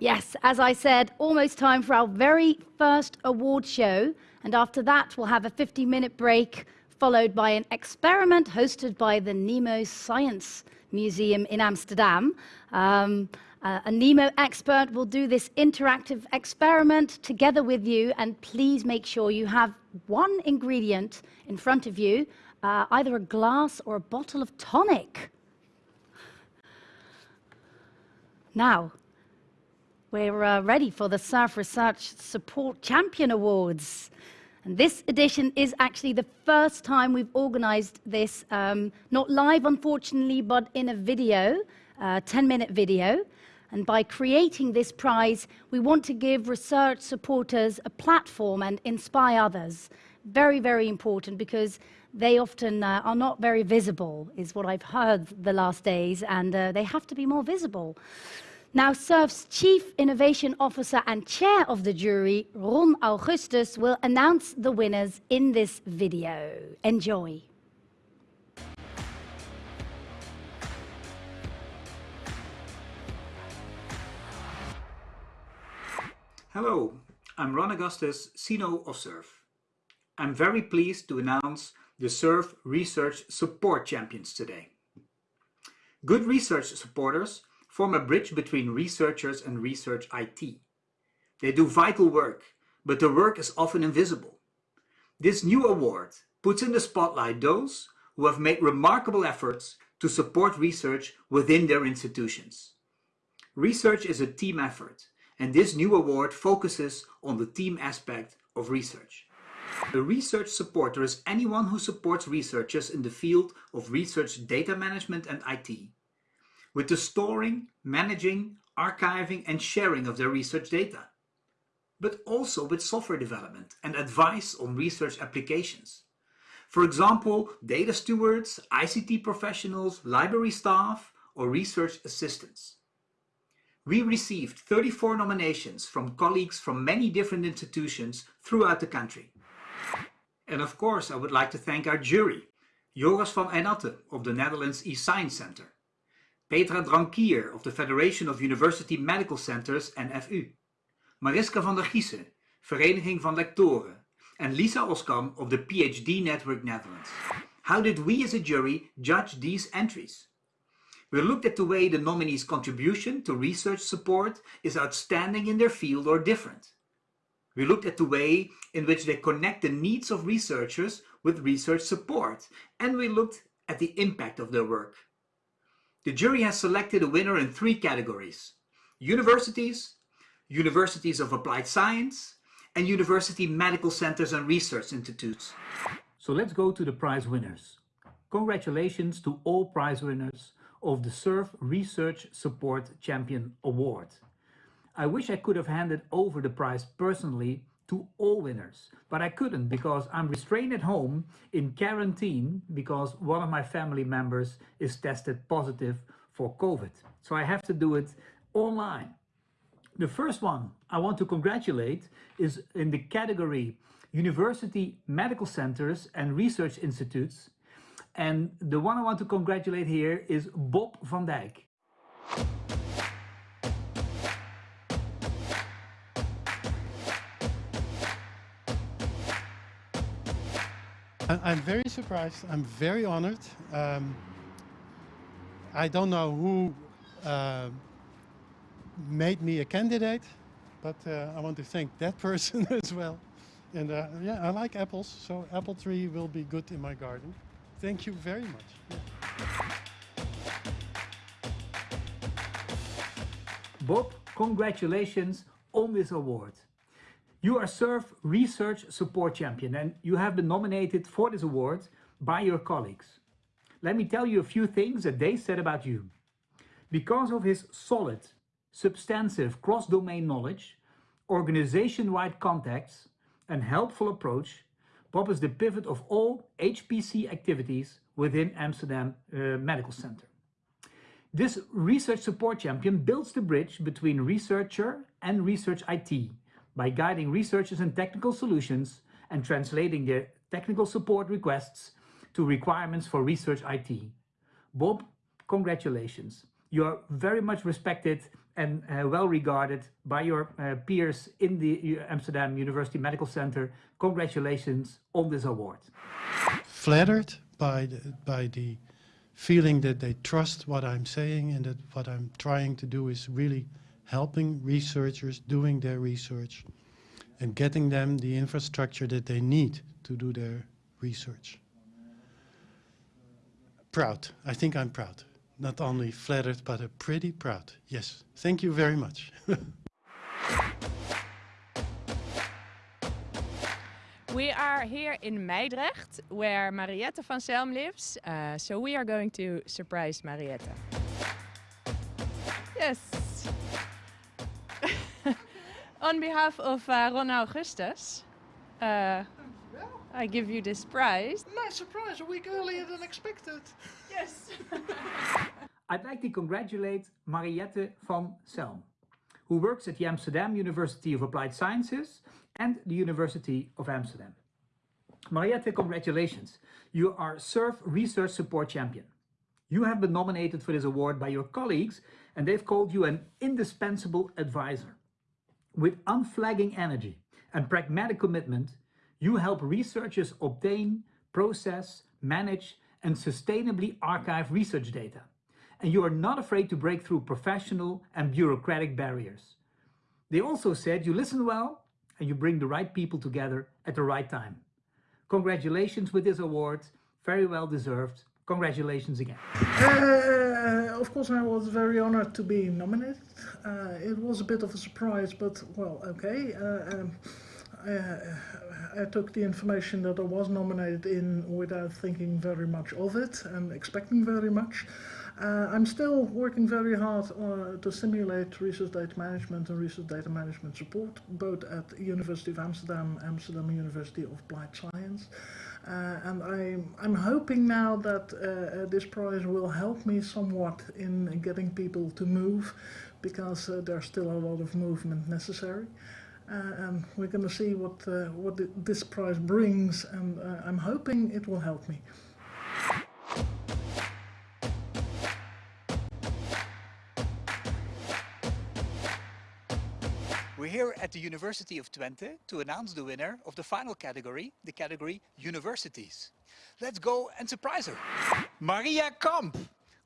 Yes, as I said, almost time for our very first award show. And after that, we'll have a 50 minute break, followed by an experiment hosted by the Nemo Science Museum in Amsterdam. Um, uh, a Nemo expert will do this interactive experiment together with you, and please make sure you have one ingredient in front of you, uh, either a glass or a bottle of tonic. Now, we're uh, ready for the SURF Research Support Champion Awards. And this edition is actually the first time we've organized this, um, not live, unfortunately, but in a video, a 10-minute video. And by creating this prize, we want to give research supporters a platform and inspire others. Very, very important because they often uh, are not very visible, is what I've heard the last days, and uh, they have to be more visible. Now, SURF's Chief Innovation Officer and Chair of the jury, Ron Augustus, will announce the winners in this video. Enjoy. Hello, I'm Ron Augustus, CINO of SURF. I'm very pleased to announce the SURF Research Support Champions today. Good research supporters form a bridge between researchers and research IT. They do vital work, but their work is often invisible. This new award puts in the spotlight those who have made remarkable efforts to support research within their institutions. Research is a team effort, and this new award focuses on the team aspect of research. A research supporter is anyone who supports researchers in the field of research data management and IT with the storing, managing, archiving and sharing of their research data, but also with software development and advice on research applications. For example, data stewards, ICT professionals, library staff, or research assistants. We received 34 nominations from colleagues from many different institutions throughout the country. And of course, I would like to thank our jury, Joris van Eijnatte of the Netherlands eScience Center, Petra Drankier of the Federation of University Medical Centers NFU, Mariska van der Giessen, Vereniging van Lectoren, and Lisa Oskam of the PhD Network Netherlands. How did we as a jury judge these entries? We looked at the way the nominees' contribution to research support is outstanding in their field or different. We looked at the way in which they connect the needs of researchers with research support, and we looked at the impact of their work. The jury has selected a winner in three categories. Universities, universities of applied science, and university medical centers and research institutes. So let's go to the prize winners. Congratulations to all prize winners of the SURF Research Support Champion Award. I wish I could have handed over the prize personally to all winners, but I couldn't because I'm restrained at home in quarantine because one of my family members is tested positive for COVID. So I have to do it online. The first one I want to congratulate is in the category University Medical Centers and Research Institutes. And the one I want to congratulate here is Bob van Dijk. I'm very surprised. I'm very honored. Um, I don't know who uh, made me a candidate, but uh, I want to thank that person as well. And uh, yeah, I like apples, so apple tree will be good in my garden. Thank you very much. Yeah. Bob, congratulations on this award. You are SURF Research Support Champion and you have been nominated for this award by your colleagues. Let me tell you a few things that they said about you. Because of his solid, substantive cross-domain knowledge, organization-wide contacts and helpful approach, Bob is the pivot of all HPC activities within Amsterdam uh, Medical Center. This research support champion builds the bridge between researcher and research IT by guiding researchers and technical solutions and translating their technical support requests to requirements for research IT. Bob, congratulations. You are very much respected and uh, well regarded by your uh, peers in the Amsterdam University Medical Center. Congratulations on this award. Flattered by the, by the feeling that they trust what I'm saying and that what I'm trying to do is really helping researchers doing their research and getting them the infrastructure that they need to do their research. Proud. I think I'm proud. Not only flattered, but a pretty proud. Yes. Thank you very much. We are here in Mijdrecht, where Mariette van Selm lives. Uh, so we are going to surprise Mariette. On behalf of uh, Ron Augustus, uh, I give you this prize. Nice surprise, a week earlier than expected. Yes. I'd like to congratulate Mariette van Selm, who works at the Amsterdam University of Applied Sciences and the University of Amsterdam. Mariette, congratulations. You are SURF Research Support Champion. You have been nominated for this award by your colleagues and they've called you an indispensable advisor. With unflagging energy and pragmatic commitment, you help researchers obtain, process, manage and sustainably archive research data. And you are not afraid to break through professional and bureaucratic barriers. They also said you listen well and you bring the right people together at the right time. Congratulations with this award, very well deserved. Congratulations again. Uh, of course, I was very honored to be nominated. Uh, it was a bit of a surprise, but well, okay. Uh, um, I, I took the information that I was nominated in without thinking very much of it and expecting very much. Uh, I'm still working very hard uh, to simulate research data management and research data management support, both at University of Amsterdam, Amsterdam University of Applied Science. Uh, and I'm, I'm hoping now that uh, this prize will help me somewhat in getting people to move, because uh, there's still a lot of movement necessary. Uh, and we're going to see what, what this prize brings, and I'm hoping it will help me. We're here at the University of Twente to announce the winner of the final category, the category Universities. Let's go and surprise her. Maria Kamp,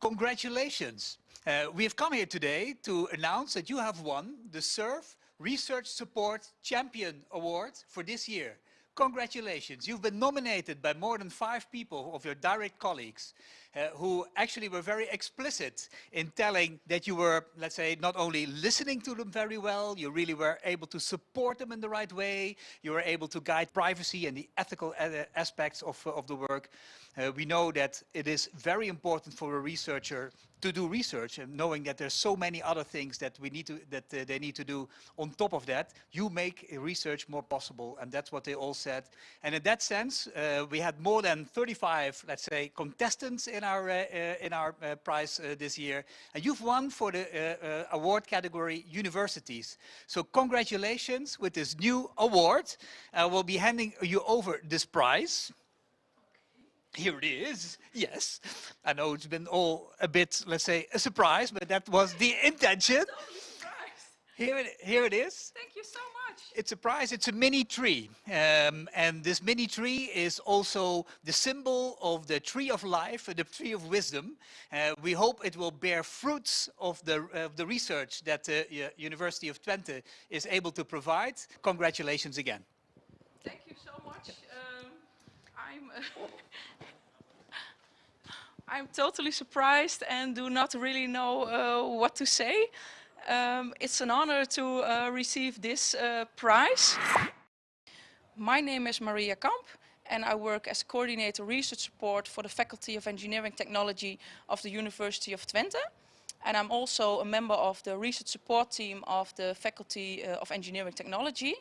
congratulations. Uh, we have come here today to announce that you have won the SURF Research Support Champion Award for this year. Congratulations, you've been nominated by more than five people of your direct colleagues uh, who actually were very explicit in telling that you were, let's say, not only listening to them very well, you really were able to support them in the right way, you were able to guide privacy and the ethical uh, aspects of, of the work. Uh, we know that it is very important for a researcher to do research and knowing that there's so many other things that we need to that uh, they need to do on top of that you make research more possible and that's what they all said and in that sense uh, we had more than 35 let's say contestants in our uh, uh in our uh, prize this year and you've won for the award category universities so congratulations with this new award we'll be handing you over this prize here it is. Yes. I know it's been all a bit, let's say, a surprise, but that was the intention. Here it, here it is. Thank you so much. It's a prize, it's a mini tree. Um, and this mini tree is also the symbol of the tree of life, the tree of wisdom. Uh, we hope it will bear fruits of the, of the research that the uh, University of Twente is able to provide. Congratulations again. Thank you so much. Um, I'm... I'm totally surprised and do not really know uh, what to say. Um, it's an honor to uh, receive this uh, prize. My name is Maria Kamp and I work as coordinator research support for the Faculty of Engineering Technology of the University of Twente. And I'm also a member of the research support team of the Faculty uh, of Engineering Technology.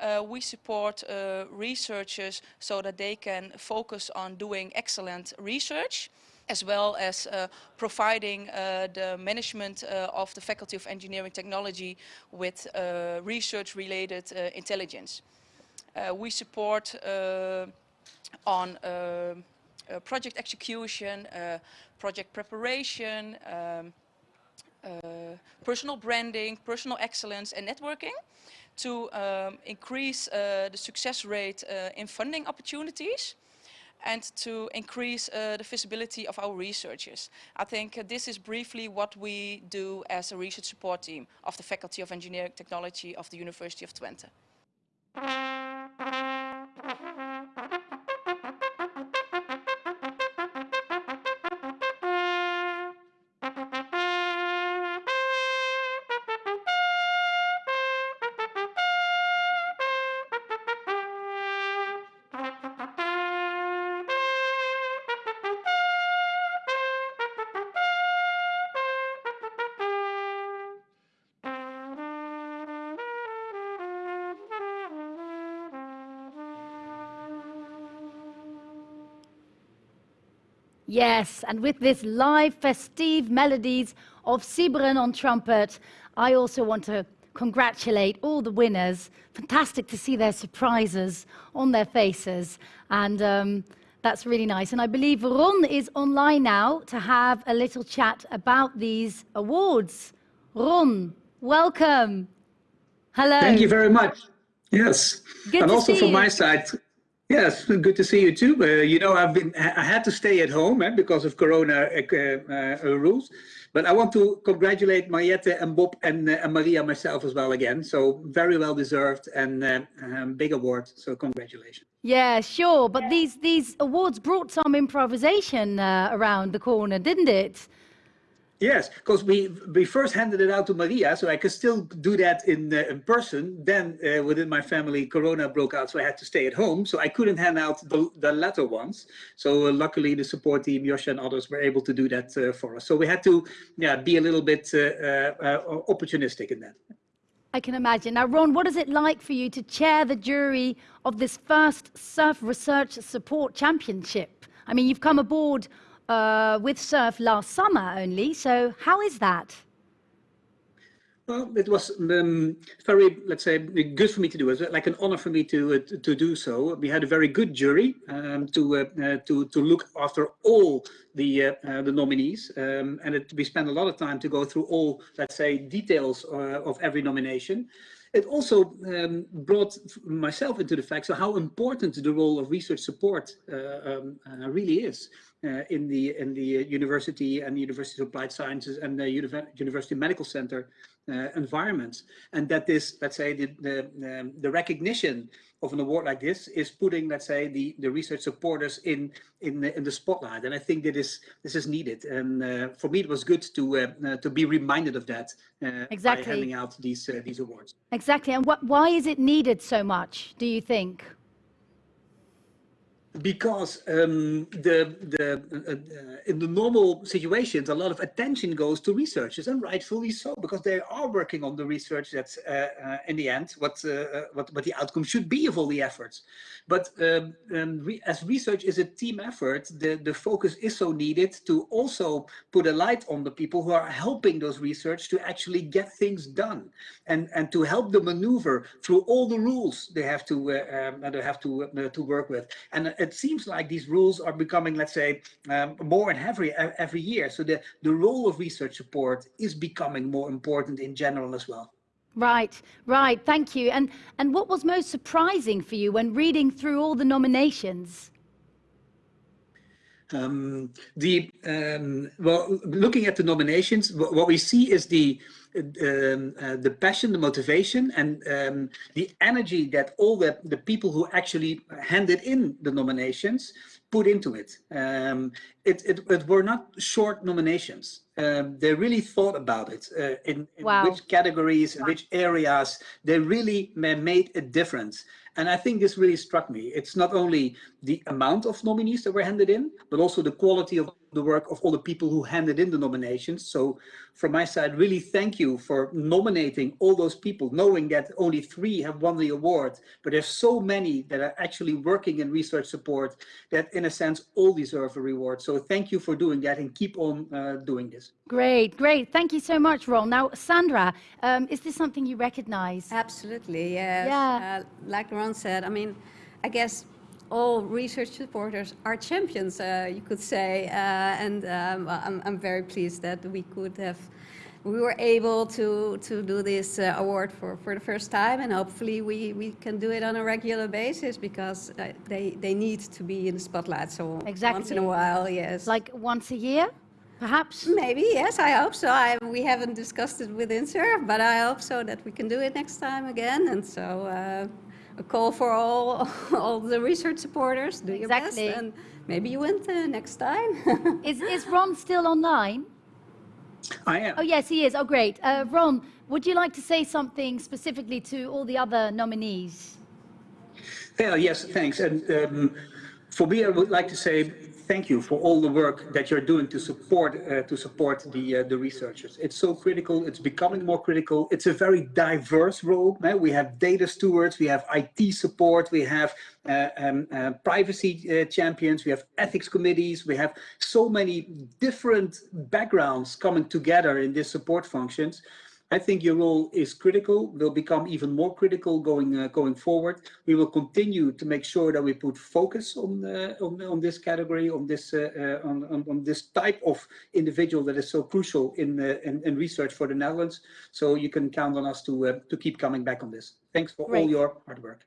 Uh, we support uh, researchers so that they can focus on doing excellent research as well as uh, providing uh, the management uh, of the Faculty of Engineering Technology with uh, research-related uh, intelligence. Uh, we support on project execution, project preparation, um, personal branding, personal excellence and networking to um, increase the success rate in funding opportunities and to increase uh, the visibility of our researchers. I think uh, this is briefly what we do as a research support team of the Faculty of Engineering Technology of the University of Twente. Yes, and with this live festive melodies of Sibren on trumpet, I also want to congratulate all the winners. Fantastic to see their surprises on their faces, and um, that's really nice. And I believe Ron is online now to have a little chat about these awards. Ron, welcome. Hello. Thank you very much. Yes. Good and also from you. my side, yes, good to see you too. Uh, you know, I've been, I had to stay at home eh, because of Corona uh, uh, uh, rules. But I want to congratulate Mariette and Bob and, uh, and Maria myself as well again. So very well deserved and uh, um, big award. So congratulations. Yeah, sure. But these these awards brought some improvisation around the corner, didn't it? Yes, because we we first handed it out to Maria, so I could still do that in uh, in person. Then uh, within my family, Corona broke out, so I had to stay at home. So I couldn't hand out the the latter ones. So uh, luckily, the support team, Yosha and others, were able to do that uh, for us. So we had to, yeah, be a little bit uh, uh, opportunistic in that. I can imagine. Now, Ron, what is it like for you to chair the jury of this first SURF Research Support Championship? I mean, you've come aboard uh, with SURF last summer only, so how is that? Well, it was um, very, let's say, good for me to do. It was like an honor for me to uh, to do so. We had a very good jury um, to uh, uh, to to look after all the uh, uh, the nominees, um, and it, we spent a lot of time to go through all, let's say, details uh, of every nomination. It also um, brought myself into the fact so how important the role of research support um, really is. Uh, in the in the university and the University of Applied Sciences and the University Medical Center uh, environments, and that this, let's say, the the, um, the recognition of an award like this is putting, let's say, the the research supporters in in the, in the spotlight, and I think that is this is needed. And uh, for me, it was good to uh, to be reminded of that exactly. by handing out these these awards. Exactly, and what, why is it needed so much? Do you think? Because um, the the uh, uh, in the normal situations a lot of attention goes to researchers and rightfully so because they are working on the research that's uh, uh in the end what, uh, what what the outcome should be of all the efforts. But um, um, re as research is a team effort the the focus is so needed to also put a light on the people who are helping those research to actually get things done and and to help them maneuver through all the rules they have to uh, um, they have to to work with. And it seems like these rules are becoming, let's say, um, more and heavier every year. So the, the role of research support is becoming more important in general as well. Right, right. Thank you. And, and what was most surprising for you when reading through all the nominations? Um, the um, well, looking at the nominations, what we see is the um, uh, the passion, the motivation, and um, the energy that all the the people who actually handed in the nominations put into it. Um, it, it, it, were not short nominations. Um, they really thought about it uh, in, in wow. which categories, in which areas they really made a difference. And I think this really struck me. It's not only the amount of nominees that were handed in, but also the quality of the work of all the people who handed in the nominations. So from my side, really thank you for nominating all those people, knowing that only three have won the award, but there's so many that are actually working in research support that in a sense, all deserve a reward. So thank you for doing that and keep on uh, doing this. Great, great. Thank you so much, Ron. Now, Sandra, um, is this something you recognize? Absolutely, yes. Yeah. Uh, like Ron said, I mean, I guess all research supporters are champions, uh, you could say. Uh, and um, I'm, I'm very pleased that we could have we were able to, to do this uh, award for, for the first time and hopefully we, we can do it on a regular basis because uh, they, they need to be in the spotlight. So once in a while, yes. Like once a year, perhaps? Maybe, yes, I hope so. I, we haven't discussed it with INSERV, but I hope so that we can do it next time again. And so uh, a call for all, all the research supporters, do your Exactly. best and maybe you win uh, next time. Is, is Ron still online? I am. Oh, yes, he is. Oh, great. Uh, Ron, would you like to say something specifically to all the other nominees? Yeah, yes, thanks. And um, for me, I would like to say thank you for all the work that you're doing to support uh, to support the uh, the researchers. It's so critical. It's becoming more critical. It's a very diverse role. We have data stewards, we have IT support, we have uh, um, uh, privacy uh, champions, we have ethics committees, we have so many different backgrounds coming together in these support functions. I think your role is critical, will become even more critical going uh, going forward. We will continue to make sure that we put focus on uh, on, on this category, on this uh, uh, on, on, on this type of individual that is so crucial in, uh, in in research for the Netherlands. So you can count on us to uh, to keep coming back on this. Thanks for all your hard work.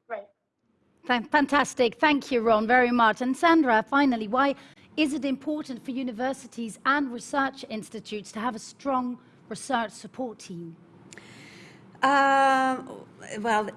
Fan- Fantastic. Thank you, Ron, very much. And Sandra, finally, why is it important for universities and research institutes to have a strong research support team? Um, well,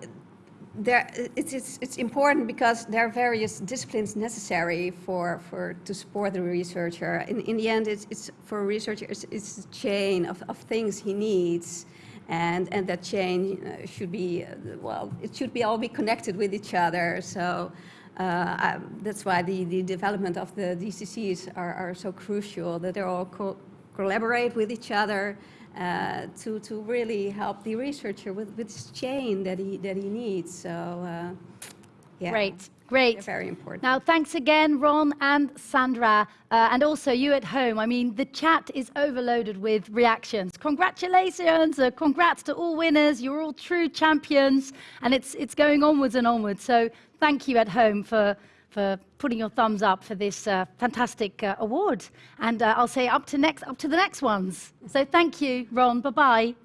there, it's, it's, it's important because there are various disciplines necessary for, for to support the researcher. In, in the end, it's, it's for a researcher, it's, it's a chain of, of things he needs. And, and that chain uh, should be, uh, well, it should be all be connected with each other. So uh, I, that's why the, the development of the DCCs are, are so crucial, that they all co collaborate with each other uh, to, to really help the researcher with, with this chain that he, that he needs. So, uh, yeah, Great, they're great. very important. Now, thanks again, Ron and Sandra, uh, and also you at home. I mean, the chat is overloaded with reactions. Congratulations, uh, congrats to all winners. You're all true champions, and it's, it's going onwards and onwards. So thank you at home for, for putting your thumbs up for this uh, fantastic uh, award. And uh, I'll say up to, next, up to the next ones. So thank you, Ron. Bye-bye.